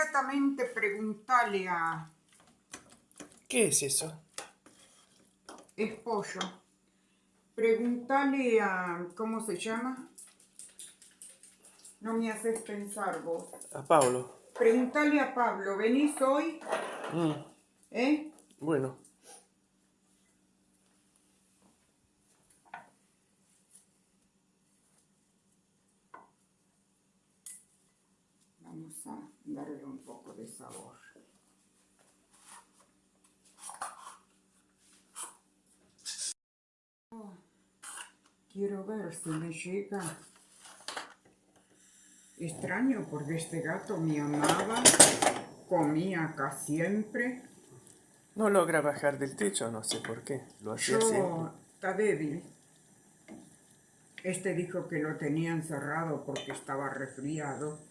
Exactamente preguntarle a... ¿Qué es eso? Es pollo. Preguntarle a... ¿Cómo se llama? No me haces pensar vos. A Pablo. Preguntarle a Pablo, ¿venís hoy? Mm, ¿Eh? bueno. Vamos a darle un poco de sabor. Oh, quiero ver si me llega. Extraño porque este gato me amaba, comía acá siempre. No logra bajar del techo, no sé por qué. Lo hacía siempre. Yo, está débil. Este dijo que lo tenía encerrado porque estaba resfriado.